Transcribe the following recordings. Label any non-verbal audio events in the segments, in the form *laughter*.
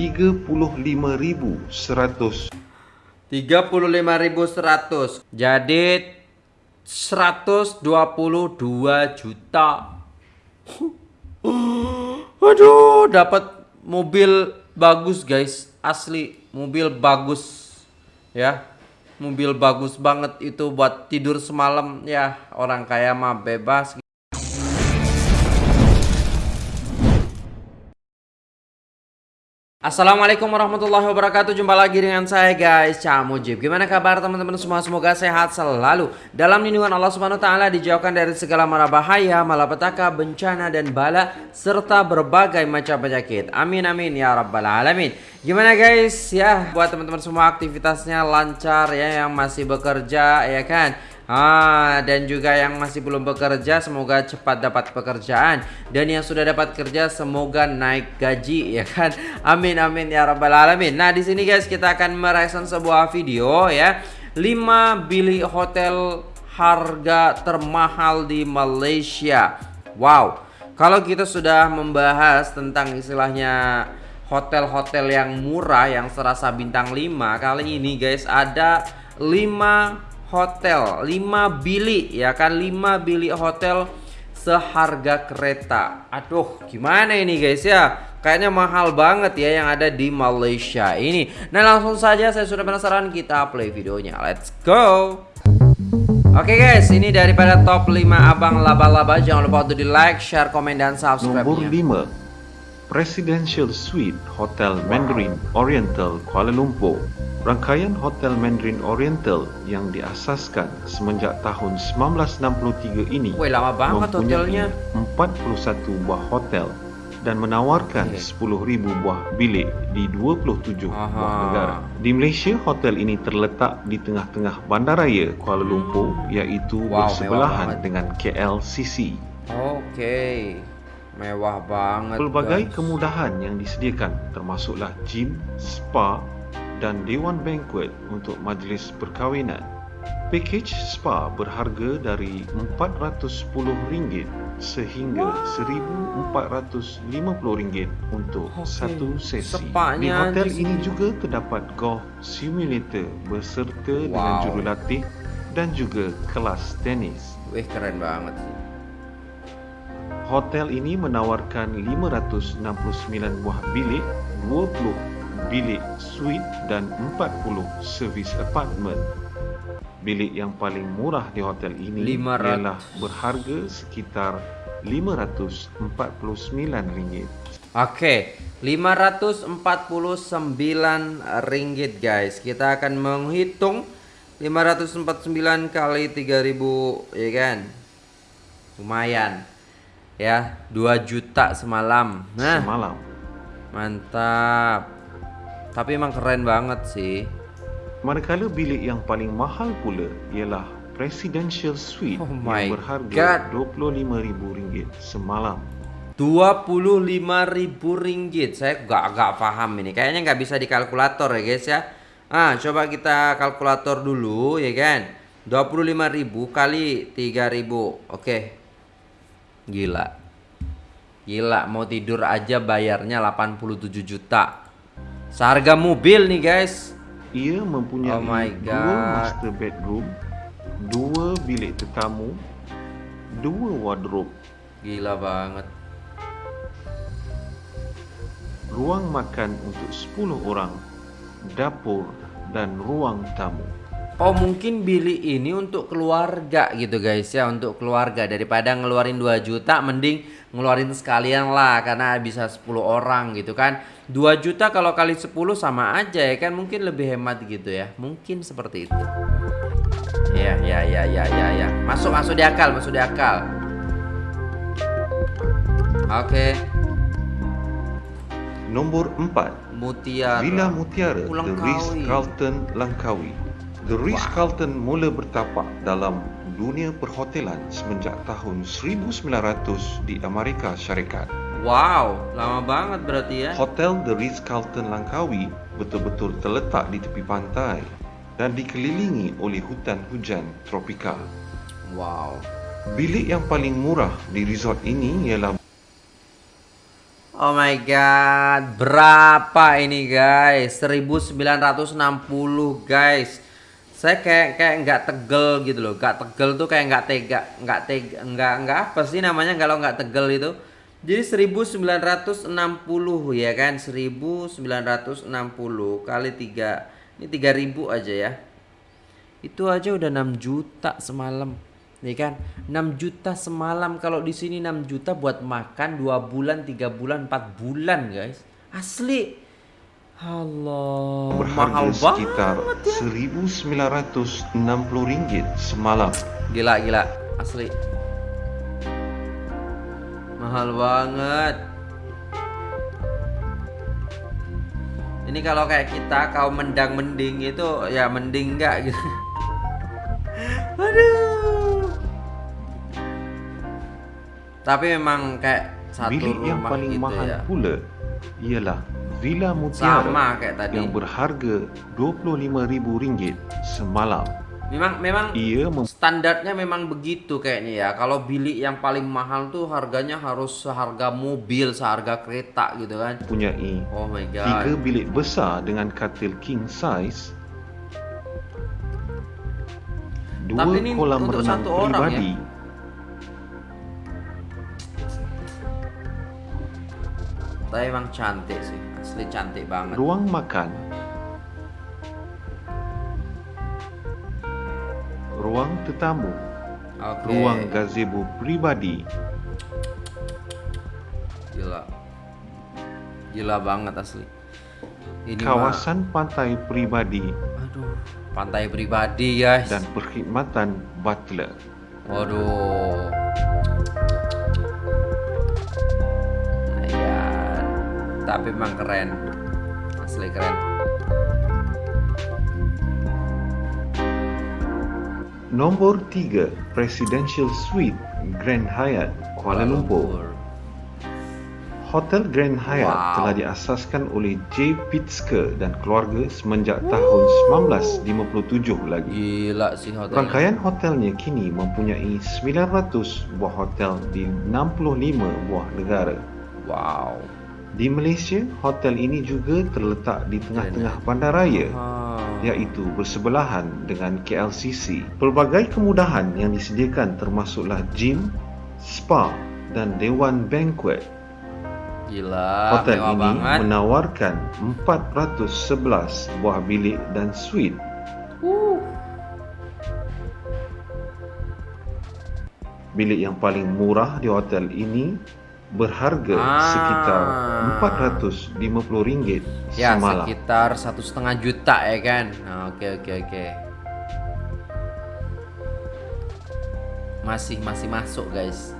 35.100 35.100 jadi 122 juta. *gasps* Aduh dapat mobil bagus guys. Asli mobil bagus. Ya mobil bagus banget itu buat tidur semalam. Ya orang kaya mah bebas Assalamualaikum warahmatullahi wabarakatuh. Jumpa lagi dengan saya guys. Cak Mujib. Gimana kabar teman-teman semua? Semoga sehat selalu. Dalam lindungan Allah subhanahu wa ta'ala Dijauhkan dari segala mara bahaya Malapetaka, bencana dan bala Serta berbagai macam penyakit. Amin amin ya rabbal alamin. Gimana guys? Ya Buat teman-teman semua aktivitasnya lancar ya Yang masih bekerja ya kan Ah, dan juga yang masih belum bekerja semoga cepat dapat pekerjaan dan yang sudah dapat kerja semoga naik gaji *laughs* ya kan. Amin amin ya rabbal alamin. Nah, di sini guys kita akan mereaction sebuah video ya. 5 bilik hotel harga termahal di Malaysia. Wow. Kalau kita sudah membahas tentang istilahnya hotel-hotel yang murah yang serasa bintang 5, kali ini guys ada 5 hotel. 5 bilik ya kan? 5 bilik hotel seharga kereta. Aduh gimana ini guys ya? Kayaknya mahal banget ya yang ada di Malaysia ini. Nah langsung saja saya sudah penasaran kita play videonya. Let's go! Oke okay guys, ini daripada top 5 abang laba-laba Jangan lupa untuk di like, share, komen, dan subscribe Nomor 5 Presidential Suite Hotel Mandarin Oriental Kuala Lumpur Rangkaian Hotel Mandarin Oriental yang diasaskan semenjak tahun 1963 ini Weh, lama banget mempunyai 41 buah hotel dan menawarkan okay. 10,000 buah bilik di 27 Aha. buah negara. Di Malaysia, hotel ini terletak di tengah-tengah bandaraya Kuala Lumpur iaitu wow, bersebelahan dengan KLCC. Okey. Mewah banget. Pelbagai guys. kemudahan yang disediakan termasuklah gym, spa, dan Dewan Banquet untuk majlis perkahwinan. Pakej spa berharga dari RM410 sehingga RM1,450 untuk okay. satu sesi. Sepanya Di hotel ini juga terdapat golf simulator berserta wow. dengan jurulatih dan juga kelas tenis. Wih keren banget Hotel ini menawarkan 569 buah bilik, 20 bilik suite dan 40 servis apartmen. Bilik yang paling murah di hotel ini 500. ialah berharga sekitar RM549. Okey, RM549 guys. Kita akan menghitung 549 kali 3000 ya kan. Lumayan. Ya, 2 juta semalam. Nah, semalam. Mantap. Tapi emang keren banget sih. Manakala bilik yang paling mahal pula ialah Presidential Suite oh yang berharga RM25,000 semalam. RM25,000. Saya gak, gak paham ini. Kayaknya nggak bisa dikalkulator ya guys ya. Ah, coba kita kalkulator dulu ya kan. 25.000 kali 3.000. Oke. Gila. Gila, mau tidur aja bayarnya 87 juta. Seharga mobil nih guys. Ia mempunyai oh my God. dua master bedroom, dua bilik tetamu, dua wardrobe. Gila banget. Ruang makan untuk 10 orang, dapur dan ruang tamu. Oh mungkin bilik ini untuk keluarga gitu guys ya Untuk keluarga. Daripada ngeluarin 2 juta Mending ngeluarin sekalian lah Karena bisa 10 orang gitu kan. 2 juta kalau kali 10 sama aja ya kan? Mungkin lebih hemat gitu ya. Mungkin seperti itu. Ya ya ya ya ya ya. Masuk masuk di akal masuk di akal. Oke. Okay. nomor 4 Mutiara. Villa Mutiara The Ritz Carlton Langkawi The Ritz Carlton mula bertapak dalam dunia perhotelan semenjak tahun 1900 di Amerika Syarikat Wow, lama banget berarti ya. Hotel The Ritz-Carlton Langkawi betul-betul terletak di tepi pantai dan dikelilingi oleh hutan hujan tropika. Wow. Bilik yang paling murah di resort ini ialah Oh my god, berapa ini guys? 1960 guys. Saya kayak kayak nggak tegel gitu loh. Nggak tegel tuh kayak nggak tega, nggak tega, nggak nggak apa sih namanya kalau nggak tegel itu. Jadi 1960 ya kan? 1960 kali 3 ini 3000 aja ya. Itu aja udah 6 juta semalam nih kan 6 juta semalam kalau di sini 6 juta buat makan 2 bulan 3 bulan 4 bulan guys asli Allah berharga sekitar ya. 1960 ringgit semalam. Gila gila. Asli. Mahal banget. Ini kalau kayak kita kau mendang mending itu ya mending enggak gitu. *laughs* Aduh. Tapi memang kayak satu Bilik rumah yang paling gitu mahal ya. pula ialah Villa Mutiara Sama kayak tadi. yang berharga RM25,000 semalam. Memang memang Ia mem- standarnya memang begitu kayaknya ya. Kalau bilik yang paling mahal tuh harganya harus seharga mobil, seharga kereta gitu kan. mempunyai Oh my god. tiga bilik besar dengan katil king size, dua Tapi ini kolam untuk renang satu orang ya? Tapi emang cantik sih, asli cantik banget. ruang makan, ruang tetamu, Oke. ruang gazebo pribadi, Gila. Gila banget asli. Ini kawasan pantai pribadi mah, aduh, pantai pribadi guys. dan perkhidmatan butler. Waduh. Tapi memang keren. Asli keren. Nombor 3, Presidential Suite Grand Hyatt, Kuala Lumpur. Hotel Grand Hyatt Wow. telah diasaskan oleh J. Pitzke dan keluarga semenjak tahun 1957 lagi. Gila sih hotel. Rangkaian hotelnya kini mempunyai 900 buah hotel di 65 buah negara. Wow. Di Malaysia, hotel ini juga terletak di tengah-tengah bandaraya Ah. iaitu bersebelahan dengan KLCC. Pelbagai kemudahan yang disediakan termasuklah gym, spa dan dewan banquet. Gila, Hotel mewah ini banget. menawarkan 411 buah bilik dan suite. Bilik yang paling murah di hotel ini berharga Ah. sekitar RM450 Ya, semalam. sekitar satu setengah juta ya kan. Nah, Oke oke oke. Masih masih masuk guys.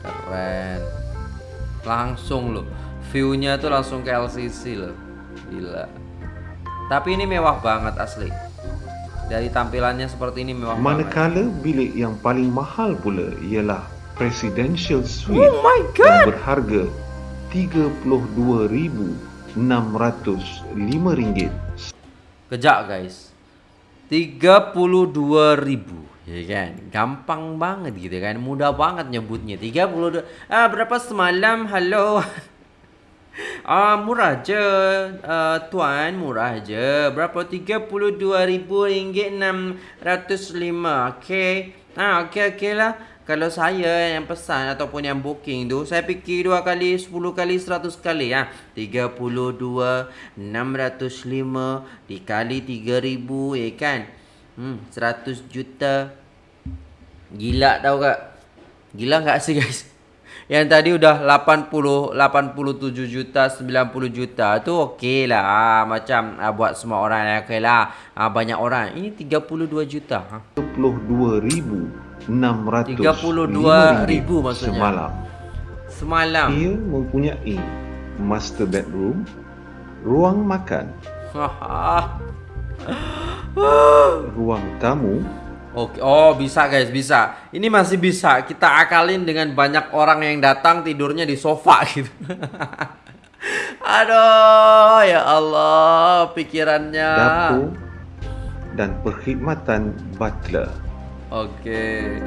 Keren. Langsung loh. View-nya tuh langsung ke LCC loh. Gila. Tapi ini mewah banget asli. Dari tampilannya seperti ini mewah banget. Manakala bilik yang paling mahal pula ialah Presidential Suite Oh my god. yang berharga RM32,605 Kejak guys. 32.000 ya kan? Gampang banget gitu kan? Mudah banget nyebutnya. 32 ah berapa semalam? Halo. *laughs* Ah murah aja. Uh, tuan murah aja. Berapa? 32.000 ringgit 605 okey ah okey okey lah kalau saya yang pesan ataupun yang booking tu saya fikir dua kali 10 kali 100 kali ah. 32 605 dikali 3000 ya kan? Hmm 100 juta. Gila tau gak gila gak sih guys? *laughs* Yang tadi udah 80 87 juta 90 juta tu okey lah. Ah, macam ah, buat semua orang okey lah. Ah, banyak orang. Ini 32 juta ha? 32,605 ribu maksudnya. semalam. semalam Ia mempunyai master bedroom, ruang makan, *laughs* ruang tamu, Oke, oh bisa guys, bisa. Ini masih bisa. Kita akalin dengan banyak orang yang datang tidurnya di sofa *laughs* gitu. Aduh, ya Allah, pikirannya. dapur dan perkhidmatan butler. Oke.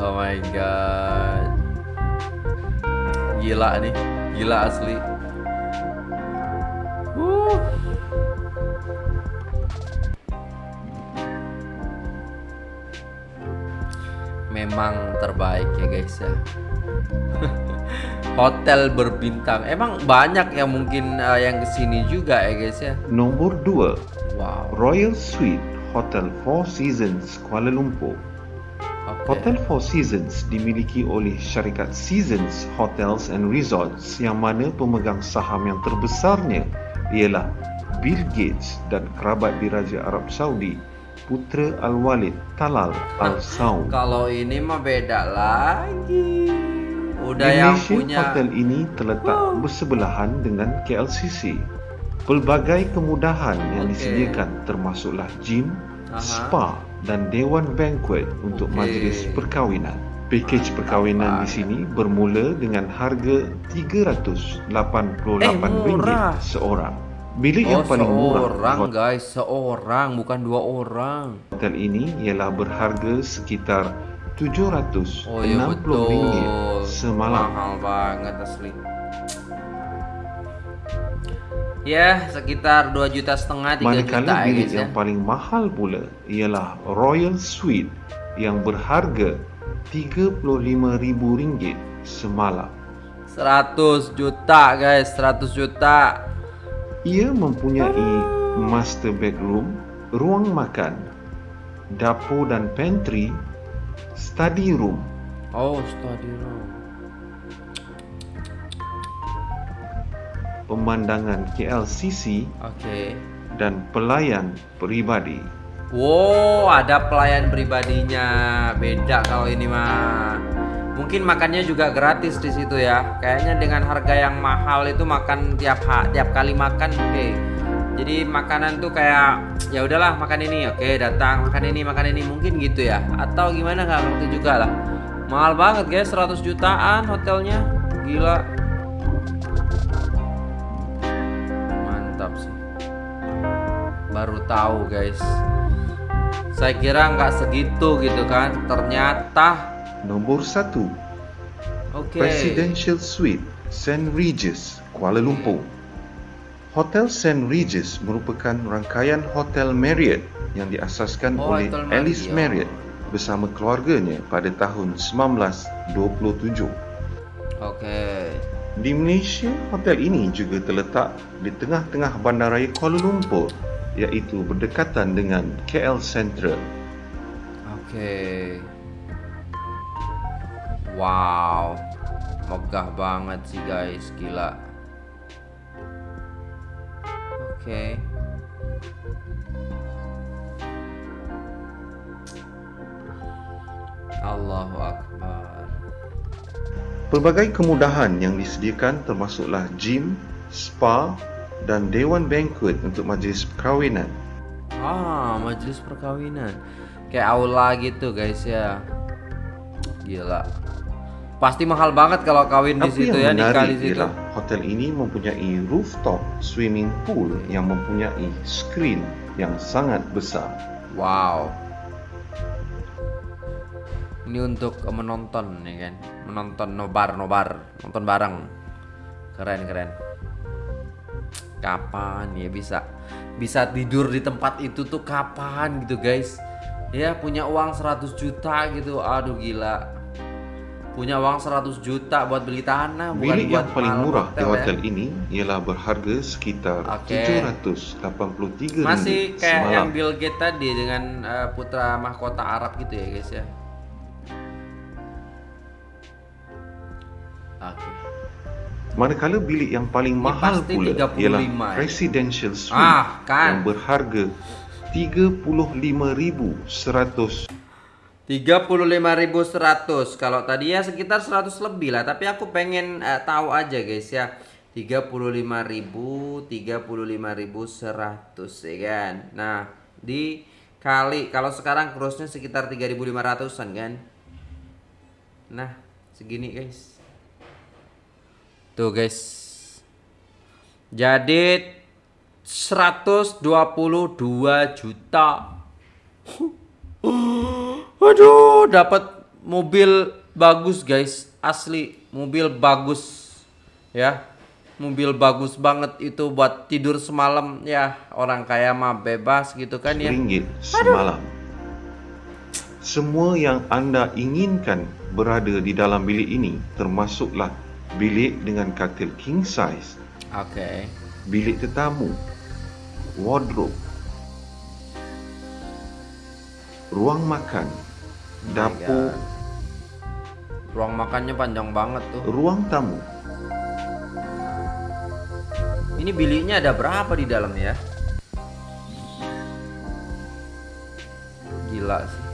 Oh my god. Gila nih, gila asli. Uh. Memang terbaik ya guys ya. *laughs* Hotel berbintang. Emang banyak yang mungkin uh, yang ke sini juga ya guys ya. Nomor 2. Wow. Royal Suite Hotel Four Seasons Kuala Lumpur. Okay. Hotel Four Seasons dimiliki oleh syarikat Seasons Hotels and Resorts yang mana pemegang saham yang terbesarnya ialah Bill Gates dan kerabat diraja Arab Saudi Putra Al-Walid Talal Al-Saud. Kalau ini mah beda lagi. Udah Di yang Malaysia, punya hotel ini terletak bersebelahan dengan KLCC. Pelbagai kemudahan yang Okey. disediakan termasuklah gym, Aha. spa dan dewan banquet untuk Okey. majlis perkahwinan. Pakej perkahwinan di sini bermula dengan harga RM388 Eh, murah. seorang. Bilik Oh, yang paling murah seorang hotel guys, seorang bukan dua orang. hotel ini ialah berharga sekitar RM760 Oh betul. semalam. Mahal banget asli. Ya, sekitar 2 juta setengah 3 juta Manakala ya bilik guys ya. yang paling mahal pula ialah Royal Suite yang berharga RM35,000 semalam. 100 juta guys, 100 juta. Ia mempunyai master bedroom, ruang makan, dapur dan pantry, study room, Oh, study room. Pemandangan KLCC Oke. dan pelayan peribadi. Wow, ada pelayan pribadinya. Beda kalau ini mah. Mungkin makannya juga gratis di situ ya. Kayaknya dengan harga yang mahal itu makan tiap ha- tiap kali makan oke. Jadi makanan tuh kayak ya udahlah makan ini oke datang makan ini makan ini mungkin gitu ya atau gimana nggak ngerti juga lah mahal banget guys 100 jutaan hotelnya gila baru tahu guys saya kira nggak segitu gitu kan ternyata Nombor 1. oke Presidential Suite St. Regis, Kuala Lumpur. Hotel St. Regis merupakan rangkaian hotel Marriott yang diasaskan Oh, oleh Hotel Alice Marriott. Marriott bersama keluarganya pada tahun 1927. oke Di Malaysia, hotel ini juga terletak di tengah-tengah bandaraya Kuala Lumpur iaitu berdekatan dengan KL Central. Oke. Wow. Megah banget sih guys, gila. Oke. Allahu Akbar. Pelbagai kemudahan yang disediakan termasuklah gym, spa dan dewan banquet untuk majlis perkahwinan. Ah, majelis perkawinan. Kayak aula gitu guys ya. Gila. Pasti mahal banget kalau kawin di Apa situ yang ya, nikah di situ. ialah hotel ini mempunyai rooftop swimming pool yang mempunyai screen yang sangat besar. Wow. Ini untuk menonton ya kan, menonton nobar nobar, nonton bareng. Keren keren. Kapan ya bisa bisa tidur di tempat itu tuh kapan gitu guys? Ya punya uang 100 juta gitu, aduh gila. Punya uang 100 juta buat beli tanah bukan Bilik buat yang paling murah di ya. hotel ini ialah berharga sekitar Oke. RM783 Masih kayak semalam. yang Bill Gates tadi dengan eh, putra mahkota Arab gitu ya guys ya. Manakala bilik yang paling mahal pasti pula 35 ialah ya. Presidential Suite Ah, kan. yang berharga RM35,100 35.100 kalau tadi ya sekitar 100 lebih lah tapi aku pengen eh, tahu aja guys ya. 35.000 35.100 ya kan? Nah dikali kalau sekarang crossnya sekitar 3.500an kan? Nah segini guys tuh guys. Jadi 122 juta. *gasps* Aduh, dapat mobil bagus guys. Asli mobil bagus. Ya mobil bagus banget itu buat tidur semalam. Ya orang kaya mah bebas gitu kan ya. Ringgit semalam. Semua yang anda inginkan berada di dalam bilik ini termasuklah bilik dengan katil king size. Oke. Okay. bilik tetamu. Wardrobe. Ruang makan. Oh dapur. Ruang makannya panjang banget tuh. Ruang tamu. Ini biliknya ada berapa di dalam ya? Gila sih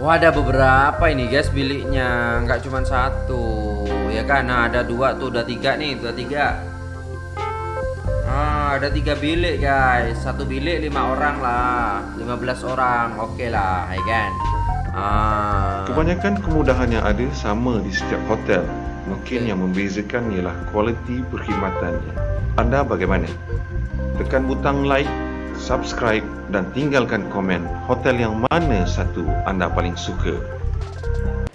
Wah ada beberapa ini guys biliknya. Nggak cuma satu ya kan? Nah ada dua tuh udah tiga nih udah tiga. Ah ada tiga bilik guys. Satu bilik lima orang lah 15 orang. Oke okay lah ya kan? Ah. kebanyakan kemudahan yang ada sama di setiap hotel. Mungkin okay. yang membezakan ialah kualiti perkhidmatannya. Anda bagaimana? Tekan butang like subscribe dan tinggalkan komen hotel yang mana satu anda paling suka.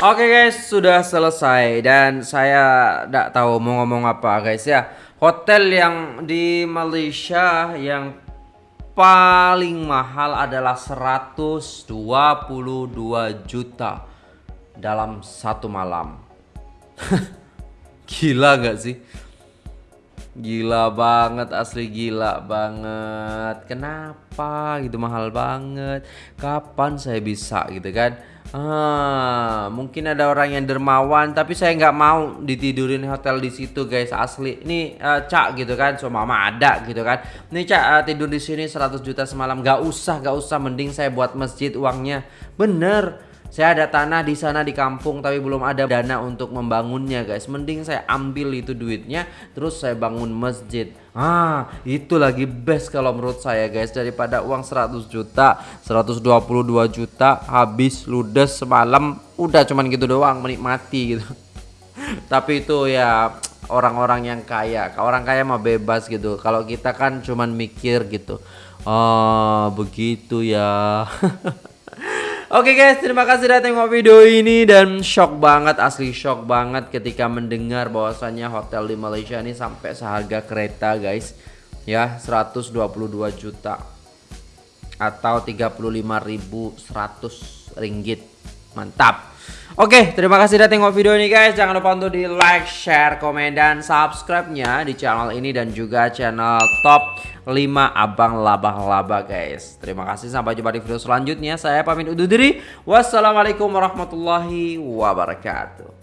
Oke okay guys, sudah selesai dan saya tidak tahu mau ngomong apa guys ya. Hotel yang di Malaysia yang paling mahal adalah 122 juta dalam satu malam. *laughs* Gila gak sih? Gila banget asli gila banget. Kenapa gitu? Mahal banget. Kapan saya bisa gitu kan? Ah, Mungkin ada orang yang dermawan Tapi saya nggak mau ditidurin hotel di situ guys. Asli. Ini uh, cak gitu kan? So mama ada gitu kan? Ini cak uh, tidur di sini 100 juta semalam. Gak usah gak usah. Mending saya buat masjid uangnya. Bener saya ada tanah di sana di kampung tapi belum ada dana untuk membangunnya guys. Mending saya ambil itu duitnya terus saya bangun masjid. Ah, itu lagi best kalau menurut saya guys daripada uang 100 juta, 122 juta habis ludes semalam udah cuman gitu doang menikmati gitu. *laughs* tapi itu ya orang-orang yang kaya. Orang kaya mah bebas gitu. Kalau kita kan cuman mikir gitu. Oh, begitu ya. *laughs* Oke okay guys, terima kasih sudah tengok video ini dan shock banget, asli shock banget ketika mendengar bahwasannya hotel di Malaysia ini sampai seharga kereta guys. Ya, 122 juta atau 35.100 ringgit. Mantap. Oke, terima kasih sudah tengok video ini guys. Jangan lupa untuk di like, share, komen, dan subscribe-nya di channel ini dan juga channel top 5 abang laba-laba guys. Terima kasih. Sampai jumpa di video selanjutnya. Saya pamit undur diri. Wassalamualaikum warahmatullahi wabarakatuh